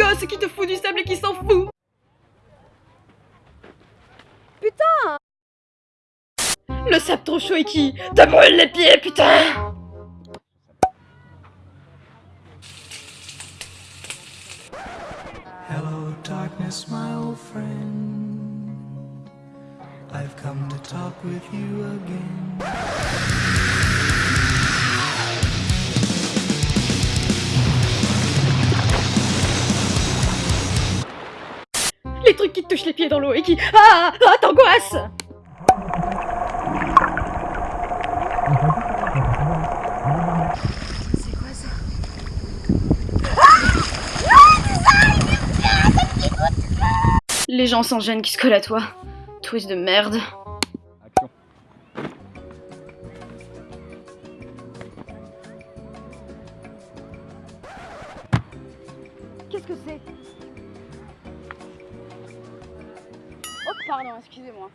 Gosse qui te fout du sable et qui s'en fout Putain Le sable trop chaud et qui te brûle les pieds, putain Hello, darkness, my old friend. I've come to talk with you again. Les trucs qui te touchent les pieds dans l'eau et qui... Ah Ah, t'angoisse C'est quoi ça? Les gens sans gêne qui se collent à toi. Twist de merde. Action. Qu'est-ce que c'est? Pardon, excusez-moi.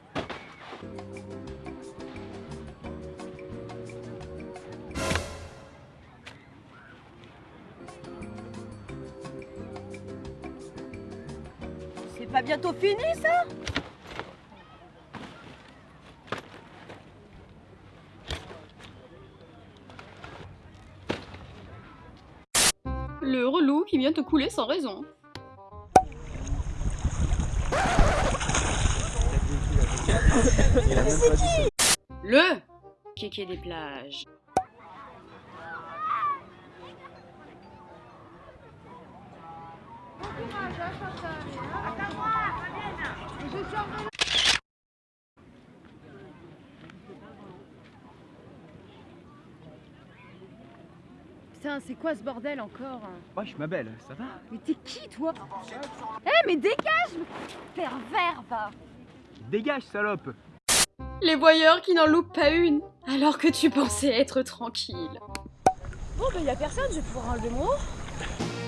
C'est pas bientôt fini ça? Le relou qui vient te couler sans raison. Le kéké des plages. Putain, c'est quoi ce bordel encore Wesh, ma belle, ça va? Mais t'es qui toi? Eh mais dégage! Pervers va Dégage, salope Les voyeurs qui n'en loupent pas une, alors que tu pensais être tranquille. Bon bah y'a personne, je vais pouvoir enlever mon haut.